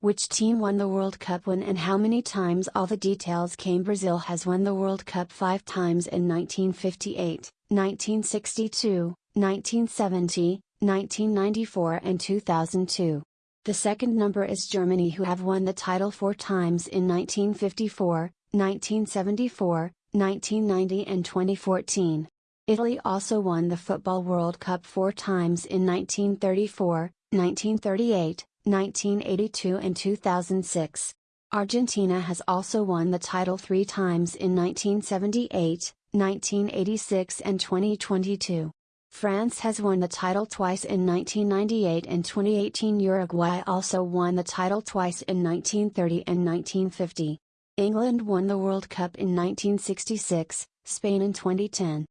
Which team won the World Cup when and how many times all the details came Brazil has won the World Cup 5 times in 1958, 1962, 1970, 1994 and 2002. The second number is Germany who have won the title 4 times in 1954, 1974, 1990 and 2014. Italy also won the Football World Cup 4 times in 1934, 1938, 1982 and 2006. Argentina has also won the title three times in 1978, 1986 and 2022. France has won the title twice in 1998 and 2018. Uruguay also won the title twice in 1930 and 1950. England won the World Cup in 1966, Spain in 2010.